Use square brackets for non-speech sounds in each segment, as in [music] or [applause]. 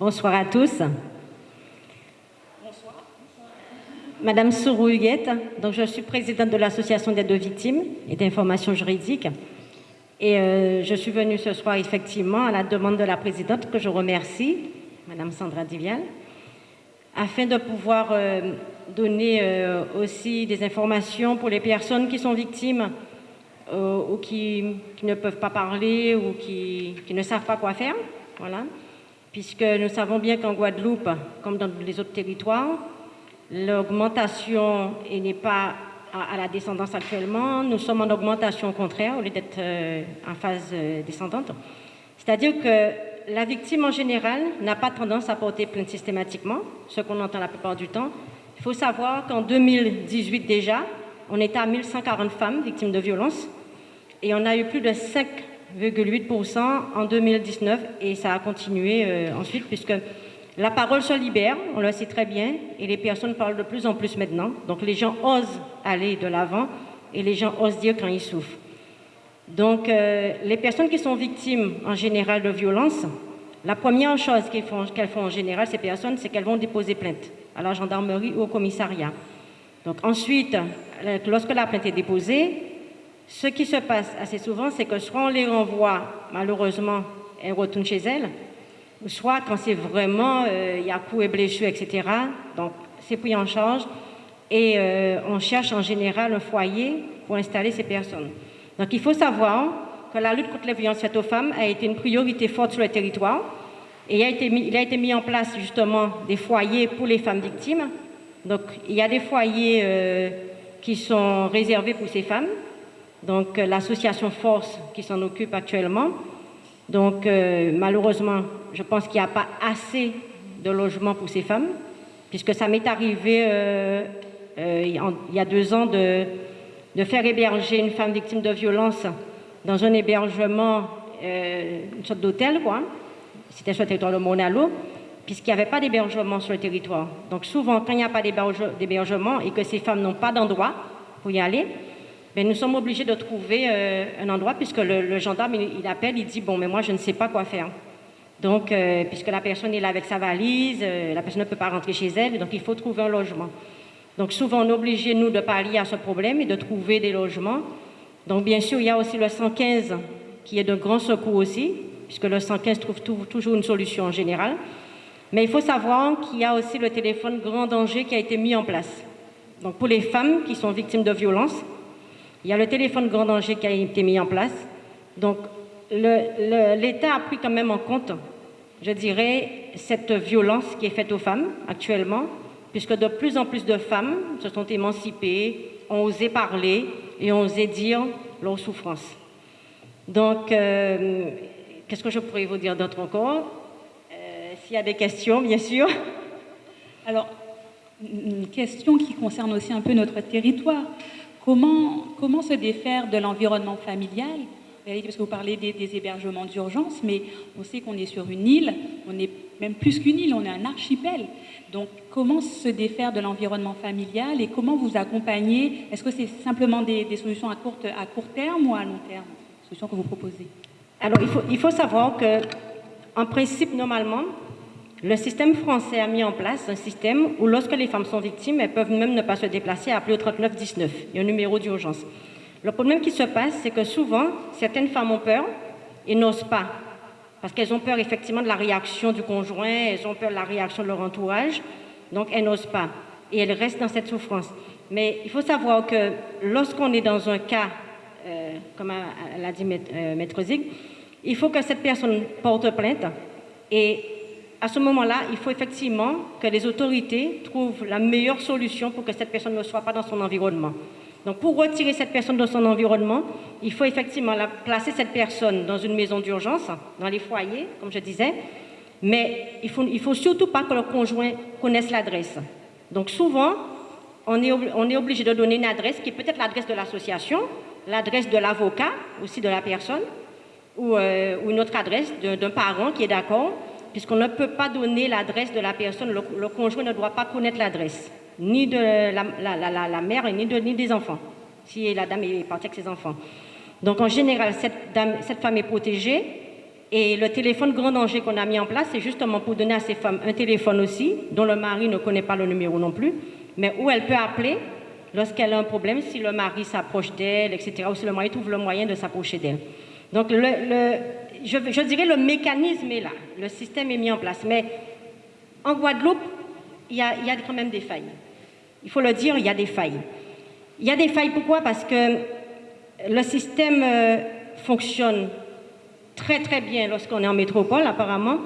Bonsoir à tous. Bonsoir. Madame Sourou donc je suis présidente de l'association d'aide aux victimes et d'information juridique. Et euh, je suis venue ce soir effectivement à la demande de la présidente que je remercie, Madame Sandra Divial, afin de pouvoir euh, donner euh, aussi des informations pour les personnes qui sont victimes ou qui, ne peuvent pas parler ou qui, ne savent pas quoi faire. Voilà. Puisque nous savons bien qu'en Guadeloupe, comme dans les autres territoires, l'augmentation n'est pas à, la descendance actuellement. Nous sommes en augmentation contraire au lieu d'être en phase descendante. C'est-à-dire que la victime en général n'a pas tendance à porter plainte systématiquement, ce qu'on entend la plupart du temps. Il faut savoir qu'en 2018 déjà, on était à 1140 femmes victimes de violences et on a eu plus de 5,8% en 2019 et ça a continué euh, ensuite puisque la parole se libère, on le sait très bien, et les personnes parlent de plus en plus maintenant. Donc les gens osent aller de l'avant et les gens osent dire quand ils souffrent. Donc, euh, les personnes qui sont victimes en général de violences, la première chose qu'elles font, font, en général, ces personnes, c'est qu'elles vont déposer plainte à la gendarmerie ou au commissariat. Donc ensuite, euh, lorsque la plainte est déposée, ce qui se passe assez souvent, c'est que soit on les renvoie, malheureusement, elles retournent chez elles, soit quand c'est vraiment, euh, il y a coups et blessures, etc., donc c'est pris en charge et on cherche en général un foyer pour installer ces personnes. Donc il faut savoir que la lutte contre les violences faites aux femmes a été une priorité forte sur le territoire et il a été mis, il a été mis en place justement des foyers pour les femmes victimes. Donc il y a des foyers euh, qui sont réservés pour ces femmes. Donc euh, l'association Force qui s'en occupe actuellement. Donc euh, malheureusement, je pense qu'il n'y a pas assez de logements pour ces femmes, puisque ça m'est arrivé il y a deux ans de de faire héberger une femme victime de violence dans un hébergement, euh, une sorte d'hôtel, quoi. C'était sur le territoire de Monalo, puisqu'il n'y avait pas d'hébergement sur le territoire. Donc souvent, quand il n'y a pas d'hébergement et que ces femmes n'ont pas d'endroit pour y aller, ben, nous sommes obligés de trouver euh, un endroit, puisque le, gendarme, il, appelle, il dit, bon, mais moi, je ne sais pas quoi faire. Donc, euh, puisque la personne est là avec sa valise, la personne ne peut pas rentrer chez elle, donc il faut trouver un logement. Donc souvent, on est obligé, nous, de pallier à ce problème et de trouver des logements. Donc bien sûr, il y a aussi le 115 qui est de grand secours aussi, puisque le 115 trouve toujours une solution en général. Mais il faut savoir qu'il y a aussi le téléphone grand danger qui a été mis en place. Donc pour les femmes qui sont victimes de violences, il y a le téléphone grand danger qui a été mis en place. Donc l'État a pris quand même en compte, je dirais, cette violence qui est faite aux femmes actuellement puisque de plus en plus de femmes se sont émancipées, ont osé parler et ont osé dire leurs souffrances. Donc, euh, qu'est-ce que je pourrais vous dire d'autre encore? Euh, S'il y a des questions, bien sûr. Alors, une question qui concerne aussi un peu notre territoire. Comment, se défaire de l'environnement familial? Parce que vous parlez des, hébergements d'urgence, mais on sait qu'on est sur une île, on est même plus qu'une île, on est un archipel. Donc, comment se défaire de l'environnement familial et comment vous accompagner? Est-ce que c'est simplement des, solutions à, court terme ou à long terme Solutions que vous proposez? Alors, il faut, il faut savoir que, en principe, normalement, le système français a mis en place un système où, lorsque les femmes sont victimes, elles peuvent même ne pas se déplacer, appeler au 3919. Il y a un numéro d'urgence. Le problème qui se passe, c'est que souvent, certaines femmes ont peur et n'osent pas. Parce qu'elles ont peur effectivement de la réaction du conjoint, elles ont peur de la réaction de leur entourage, donc elles n'osent pas. Et elles restent dans cette souffrance. Mais il faut savoir que lorsqu'on est dans un cas, euh, comme l'a dit euh, Maître Zig, il faut que cette personne porte plainte. Et à ce moment-là, il faut effectivement que les autorités trouvent la meilleure solution pour que cette personne ne soit pas dans son environnement. Donc pour retirer cette personne de son environnement, il faut effectivement placer cette personne dans une maison d'urgence, dans les foyers, comme je disais, mais il ne faut, surtout pas que le conjoint connaisse l'adresse. Donc souvent, on est, on est obligé de donner une adresse qui est peut-être l'adresse de l'association, l'adresse de l'avocat aussi de la personne, ou, euh, une autre adresse d'un parent qui est d'accord, puisqu'on ne peut pas donner l'adresse de la personne, le conjoint ne doit pas connaître l'adresse ni de la, mère, ni, de, des enfants, si la dame est partie avec ses enfants. Donc en général, cette femme est protégée Et le téléphone grand danger qu'on a mis en place, c'est justement pour donner à ces femmes un téléphone aussi, dont le mari ne connaît pas le numéro non plus, mais où elle peut appeler lorsqu'elle a un problème, si le mari s'approche d'elle, etc., ou si le mari trouve le moyen de s'approcher d'elle. Donc, le, je, je, dirais le mécanisme est là, le système est mis en place. Mais en Guadeloupe, il y, a, quand même des failles. Il faut le dire, il y a des failles. Il y a des failles, pourquoi? Parce que le système euh, fonctionne très très bien lorsqu'on est en métropole, apparemment,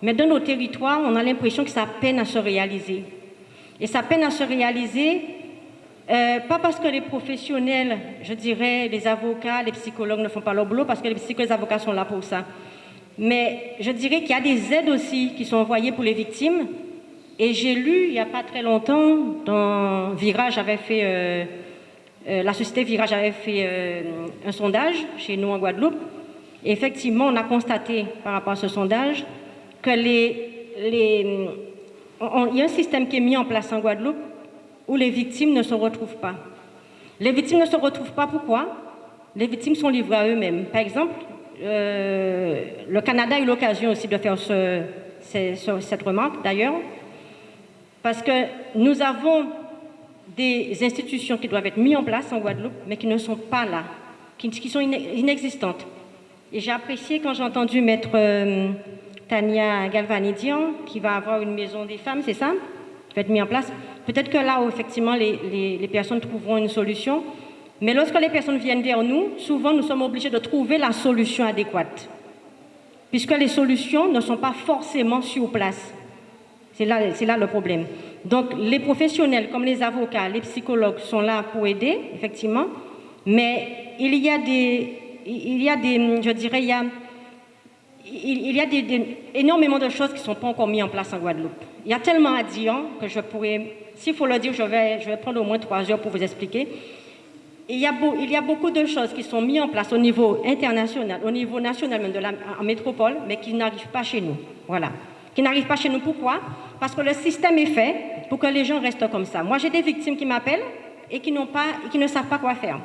mais dans nos territoires, on a l'impression que ça peine à se réaliser. Et ça peine à se réaliser, euh, pas parce que les professionnels, je dirais, les avocats, les psychologues ne font pas leur boulot, parce que les psychologues et les avocats sont là pour ça. Mais je dirais qu'il y a des aides aussi qui sont envoyées pour les victimes. Et j'ai lu il n'y a pas très longtemps, Virage avait fait, euh, euh, la société Virage avait fait un sondage chez nous en Guadeloupe, effectivement, on a constaté par rapport à ce sondage que les, il y a un système qui est mis en place en Guadeloupe où les victimes ne se retrouvent pas. Les victimes ne se retrouvent pas, pourquoi? Les victimes sont livrées à eux-mêmes. Par exemple, euh, le Canada a eu l'occasion aussi de faire ce, cette remarque, d'ailleurs, parce que nous avons des institutions qui doivent être mises en place en Guadeloupe, mais qui ne sont pas là, qui, sont inexistantes. Et j'ai apprécié quand j'ai entendu Maître euh, Tania Galvanidian, qui va avoir une maison des femmes, c'est ça? Va être mis en place. Peut-être que là, où, effectivement, les, les, personnes trouveront une solution. Mais lorsque les personnes viennent vers nous, souvent, nous sommes obligés de trouver la solution adéquate. Puisque les solutions ne sont pas forcément sur place. C'est là, là le problème. Donc, les professionnels, comme les avocats, les psychologues, sont là pour aider, effectivement. Mais il y a des, il y a des, je dirais, il y a, il y a énormément de choses qui ne sont pas encore mises en place en Guadeloupe. Il y a tellement à dire que je pourrais, s'il faut le dire, je vais, prendre au moins trois heures pour vous expliquer. Il y, a beaucoup de choses qui sont mises en place au niveau international, au niveau national, même de la, en métropole, mais qui n'arrivent pas chez nous. Voilà. Qui n'arrivent pas chez nous. Pourquoi? Parce que le système est fait pour que les gens restent comme ça. Moi, j'ai des victimes qui m'appellent et qui, qui ne savent pas quoi faire.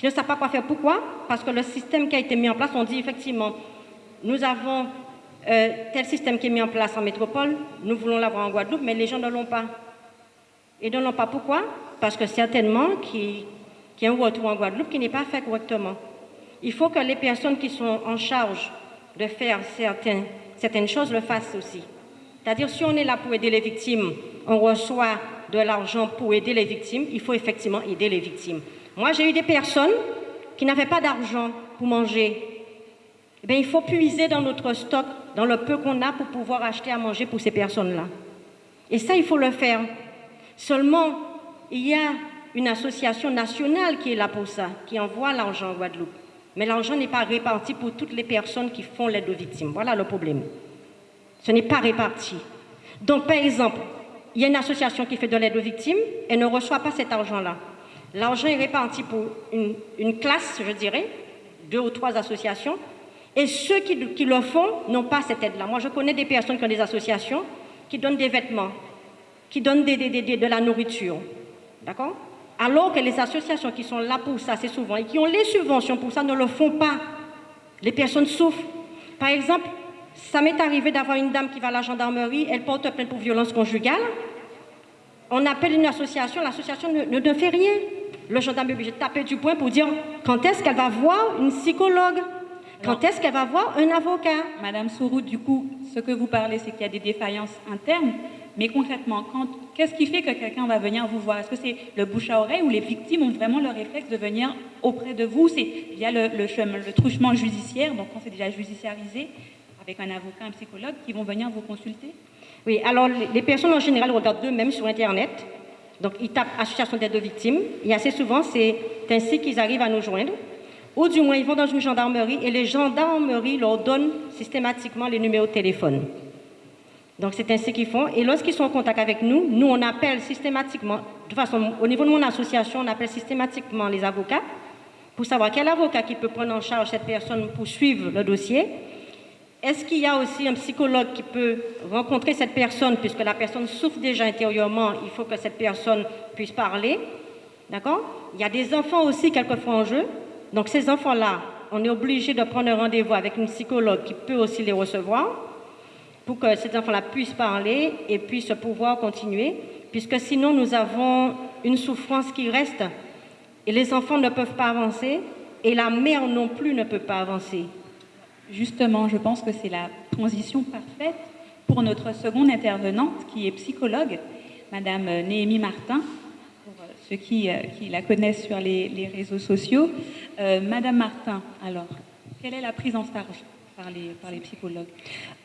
Je ne sais pas quoi faire. Pourquoi? Parce que le système qui a été mis en place, on dit effectivement, nous avons euh, tel système qui est mis en place en métropole, nous voulons l'avoir en Guadeloupe, mais les gens ne l'ont pas. Et ne l'ont pas pourquoi? Parce que certainement qu'il y a un retour en Guadeloupe qui n'est pas fait correctement. Il faut que les personnes qui sont en charge de faire certaines choses le fassent aussi. C'est-à-dire, si on est là pour aider les victimes, on reçoit de l'argent pour aider les victimes, il faut effectivement aider les victimes. Moi, j'ai eu des personnes qui n'avaient pas d'argent pour manger. Eh il faut puiser dans notre stock, dans le peu qu'on a, pour pouvoir acheter à manger pour ces personnes-là. Et ça, il faut le faire. Seulement, il y a une association nationale qui est là pour ça, qui envoie l'argent en Guadeloupe. Mais l'argent n'est pas réparti pour toutes les personnes qui font l'aide aux victimes. Voilà le problème. Ce n'est pas réparti. Donc, par exemple, il y a une association qui fait de l'aide aux victimes et ne reçoit pas cet argent-là. L'argent est réparti pour une, classe, je dirais, deux ou trois associations, et ceux qui, le font n'ont pas cette aide-là. Moi, je connais des personnes qui ont des associations qui donnent des vêtements, qui donnent de la nourriture, d'accord? Alors que les associations qui sont là pour ça, c'est souvent, et qui ont les subventions pour ça, ne le font pas. Les personnes souffrent. Par exemple, ça m'est arrivé d'avoir une dame qui va à la gendarmerie, elle porte plainte pour violence conjugale. On appelle une association, l'association ne, ne fait rien le gendarme est obligé de taper du poing pour dire quand est-ce qu'elle va voir une psychologue quand est-ce qu'elle va voir un avocat? Madame Sourou, du coup, ce que vous parlez, c'est qu'il y a des défaillances internes, mais concrètement, qu'est-ce qui fait que quelqu'un va venir vous voir? Est-ce que c'est le bouche à oreille ou les victimes ont vraiment le réflexe de venir auprès de vous? C'est via le, le, le truchement judiciaire, donc quand c'est déjà judiciarisé, avec un avocat, un psychologue, qui vont venir vous consulter? Oui, alors les personnes en général regardent d'eux-mêmes sur Internet, donc, ils tapent Association d'aide aux victimes. Et assez souvent, c'est ainsi qu'ils arrivent à nous joindre. Ou du moins, ils vont dans une gendarmerie et les gendarmeries leur donnent systématiquement les numéros de téléphone. Donc, c'est ainsi qu'ils font. Et lorsqu'ils sont en contact avec nous, nous, on appelle systématiquement, de toute façon, au niveau de mon association, on appelle systématiquement les avocats pour savoir quel avocat qui peut prendre en charge cette personne pour suivre le dossier est-ce qu'il y a aussi un psychologue qui peut rencontrer cette personne, puisque la personne souffre déjà intérieurement, il faut que cette personne puisse parler. D'accord? Il y a des enfants aussi quelquefois en jeu. Donc ces enfants-là, on est obligé de prendre rendez-vous avec une psychologue qui peut aussi les recevoir pour que cet enfant-là puisse parler et puisse pouvoir continuer, puisque sinon nous avons une souffrance qui reste et les enfants ne peuvent pas avancer et la mère non plus ne peut pas avancer. Justement, je pense que c'est la transition parfaite pour notre seconde intervenante qui est psychologue, Madame Néhémie Martin, ceux qui, euh, qui la connaissent sur les, réseaux sociaux. Euh, Madame Martin, alors, quelle est la prise en charge par les, psychologues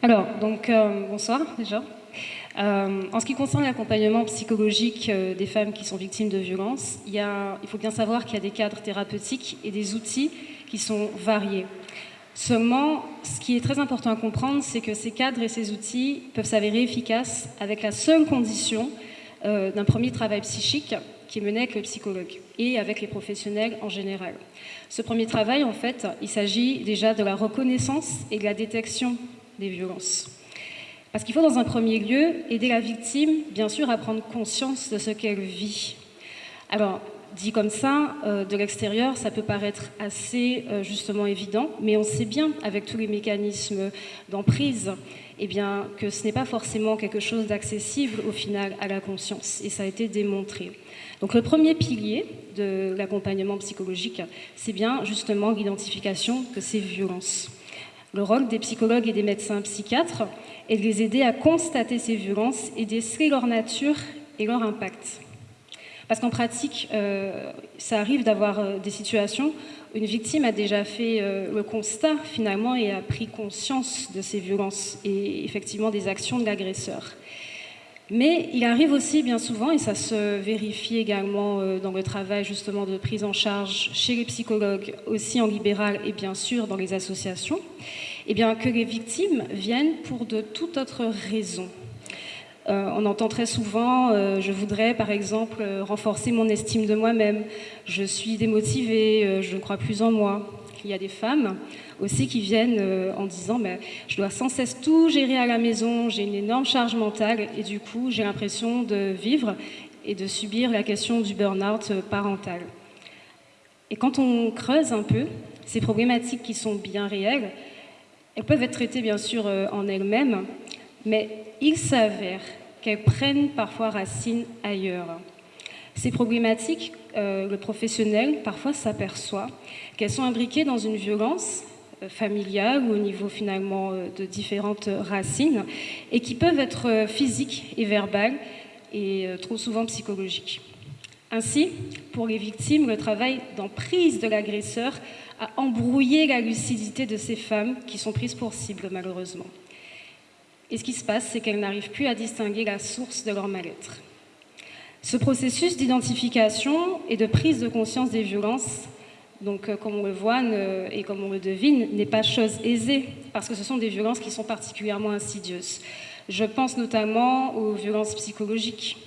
Alors, donc, bonsoir déjà. en ce qui concerne l'accompagnement psychologique des femmes qui sont victimes de violences, il, faut bien savoir qu'il y a des cadres thérapeutiques et des outils qui sont variés. Seulement, ce qui est très important à comprendre, c'est que ces cadres et ces outils peuvent s'avérer efficaces avec la seule condition euh, d'un premier travail psychique qui mené avec le psychologue et avec les professionnels en général. Ce premier travail, en fait, il s'agit déjà de la reconnaissance et de la détection des violences. Parce qu'il faut, dans un premier lieu, aider la victime, bien sûr, à prendre conscience de ce qu'elle vit. Alors, Dit comme ça, euh, de l'extérieur, ça peut paraître assez euh, justement évident, mais on sait bien, avec tous les mécanismes d'emprise, eh bien, que ce n'est pas forcément quelque chose d'accessible au final à la conscience, et ça a été démontré. Donc le premier pilier de l'accompagnement psychologique, c'est bien justement l'identification de ces violences. Le rôle des psychologues et des médecins psychiatres est de les aider à constater ces violences et déceler leur nature et leur impact. Parce qu'en pratique, euh, ça arrive d'avoir euh, des situations où une victime a déjà fait euh, le constat finalement et a pris conscience de ces violences et effectivement des actions de l'agresseur. Mais il arrive aussi bien souvent, et ça se vérifie également dans le travail justement de prise en charge chez les psychologues, aussi en libéral et bien sûr dans les associations, eh bien que les victimes viennent pour de toute autre raison. Euh, on entend très souvent, euh, je voudrais par exemple euh, renforcer mon estime de moi-même, je suis démotivée, je ne crois plus en moi. Il y a des femmes aussi qui viennent en disant je dois sans cesse tout gérer à la maison, j'ai une énorme charge mentale et du coup j'ai l'impression de vivre et de subir la question du burn-out parental. Et quand on creuse un peu ces problématiques qui sont bien réelles, elles peuvent être traitées bien sûr en elles-mêmes, mais il s'avère qu'elles prennent parfois racine ailleurs. Ces problématiques, euh, le professionnel parfois s'aperçoit qu'elles sont imbriquées dans une violence euh, familiale ou au niveau finalement euh, de différentes racines et qui peuvent être physiques et verbales et trop souvent psychologiques. Ainsi, pour les victimes, le travail d'emprise de l'agresseur a embrouillé la lucidité de ces femmes qui sont prises pour cible malheureusement. Et ce qui se passe, c'est qu'elles n'arrivent plus à distinguer la source de leur mal-être. Ce processus d'identification et de prise de conscience des violences, donc euh, comme on le voit et comme on le devine, n'est pas chose aisée, parce que ce sont des violences qui sont particulièrement insidieuses. Je pense notamment aux violences psychologiques.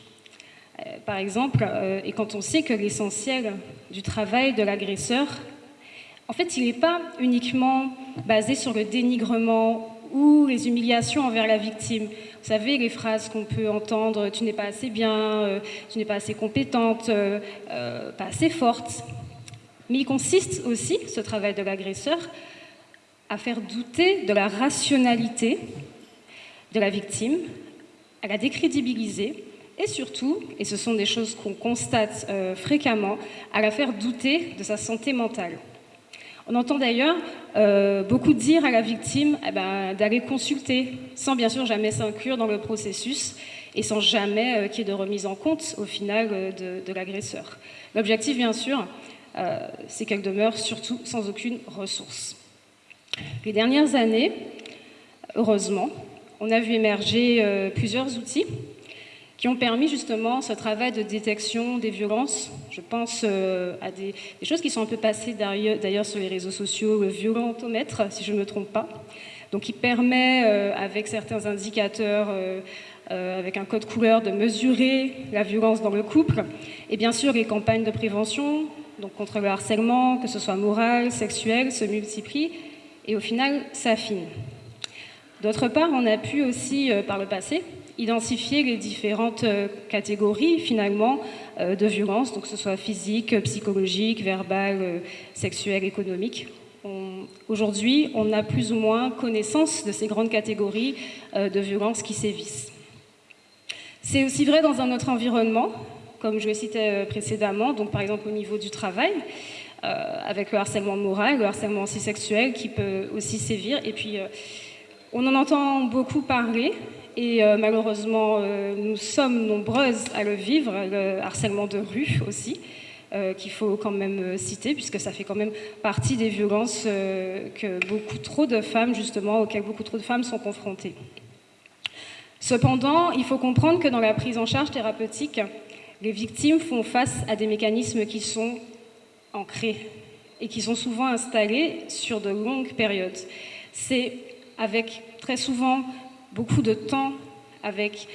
Euh, par exemple, euh, et quand on sait que l'essentiel du travail de l'agresseur, en fait, il n'est pas uniquement basé sur le dénigrement ou les humiliations envers la victime. Vous savez, les phrases qu'on peut entendre, tu n'es pas assez bien, euh, tu n'es pas assez compétente, euh, euh, pas assez forte. Mais il consiste aussi, ce travail de l'agresseur, à faire douter de la rationalité de la victime, à la décrédibiliser et surtout, et ce sont des choses qu'on constate fréquemment, à la faire douter de sa santé mentale. On entend d'ailleurs euh, beaucoup dire à la victime eh ben, d'aller consulter, sans bien sûr jamais s'inclure dans le processus et sans jamais euh, qu'il y ait de remise en compte au final euh, de, l'agresseur. L'objectif, bien sûr, c'est qu'elle demeure surtout sans aucune ressource. Les dernières années, heureusement, on a vu émerger plusieurs outils qui ont permis justement ce travail de détection des violences. Je pense euh, à des, choses qui sont un peu passées d'ailleurs sur les réseaux sociaux, le violentomètre, si je ne me trompe pas. Donc qui permet, euh, avec certains indicateurs, euh, avec un code couleur, de mesurer la violence dans le couple. Et bien sûr, les campagnes de prévention, donc contre le harcèlement, que ce soit moral, sexuel, se multiplient et au final s'affinent. D'autre part, on a pu aussi, par le passé, identifier les différentes euh, catégories finalement euh, de violence, donc que ce soit physique, psychologique, verbale, euh, sexuelle, économique. Aujourd'hui, on a plus ou moins connaissance de ces grandes catégories de violences qui sévissent. C'est aussi vrai dans un autre environnement, comme je le citais précédemment, donc par exemple au niveau du travail, avec le harcèlement moral, le harcèlement aussi sexuel qui peut aussi sévir. Et puis, on en entend beaucoup parler, et malheureusement, nous sommes nombreuses à le vivre, le harcèlement de rue aussi. Euh, qu'il faut quand même euh, citer, puisque ça fait quand même partie des violences euh, que beaucoup trop de femmes, justement, auxquelles beaucoup trop de femmes sont confrontées. Cependant, il faut comprendre que dans la prise en charge thérapeutique, les victimes font face à des mécanismes qui sont ancrés et qui sont souvent installés sur de longues périodes. C'est avec très souvent beaucoup de temps, avec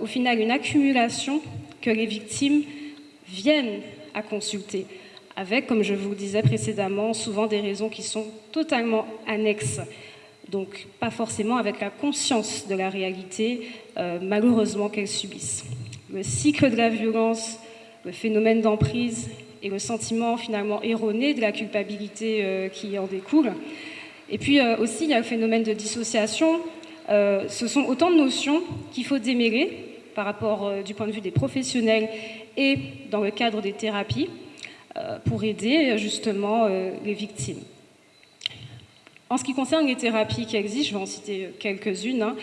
au final une accumulation que les victimes viennent à consulter, avec, comme je vous le disais précédemment, souvent des raisons qui sont totalement annexes, donc pas forcément avec la conscience de la réalité, euh, malheureusement, qu'elles subissent. Le cycle de la violence, le phénomène d'emprise et le sentiment finalement erroné de la culpabilité euh, qui en découle. Et puis euh, aussi, il y a le phénomène de dissociation. Ce sont autant de notions qu'il faut démêler par rapport du point de vue des professionnels et dans le cadre des thérapies euh, pour aider justement euh, les victimes. En ce qui concerne les thérapies qui existent, je vais en citer quelques-unes. Hein.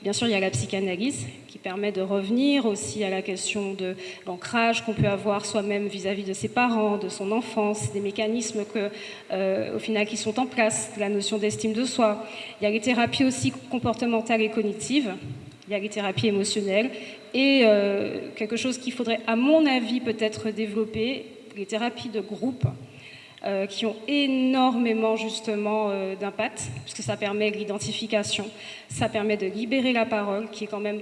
Bien sûr, il y a la psychanalyse permet de revenir aussi à la question de l'ancrage qu'on peut avoir soi-même vis-à-vis de ses parents, de son enfance, des mécanismes que, euh, au final qui sont en place, la notion d'estime de soi. Il y a les thérapies aussi comportementales et cognitives il y a les thérapies émotionnelles et euh, quelque chose qu'il faudrait, à mon avis, peut-être développer, les thérapies de groupe. Euh, qui ont énormément justement euh, d'impact, puisque ça permet l'identification, ça permet de libérer la parole, qui est quand même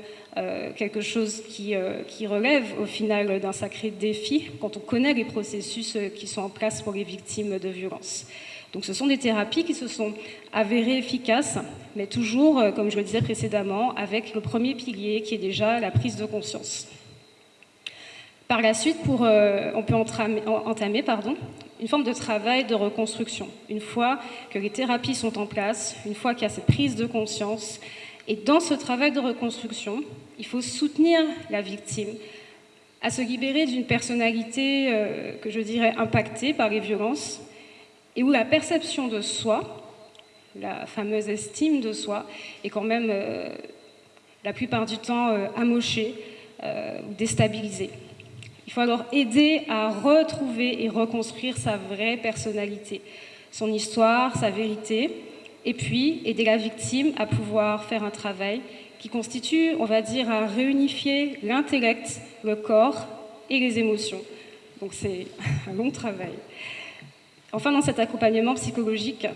quelque chose qui, qui, relève au final d'un sacré défi quand on connaît les processus qui sont en place pour les victimes de violences. Donc ce sont des thérapies qui se sont avérées efficaces, mais toujours, euh, comme je le disais précédemment, avec le premier pilier qui est déjà la prise de conscience. Par la suite, euh, on peut entamer, pardon, une forme de travail de reconstruction. Une fois que les thérapies sont en place, une fois qu'il y a cette prise de conscience, et dans ce travail de reconstruction, il faut soutenir la victime à se libérer d'une personnalité euh, que je dirais impactée par les violences, et où la perception de soi, la fameuse estime de soi, est quand même euh, la plupart du temps euh, amochée ou déstabilisée. Il faut alors aider à retrouver et reconstruire sa vraie personnalité, son histoire, sa vérité, et puis aider la victime à pouvoir faire un travail qui constitue, on va dire, à réunifier l'intellect, le corps et les émotions. Donc c'est [laughs] un long travail. Enfin, dans cet accompagnement psychologique,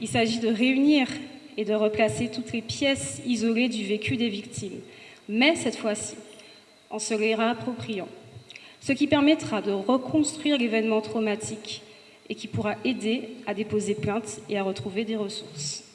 il s'agit de réunir et de replacer toutes les pièces isolées du vécu des victimes, mais cette fois-ci, en se les réappropriant, ce qui permettra de reconstruire l'événement traumatique et qui pourra aider à déposer plainte et à retrouver des ressources.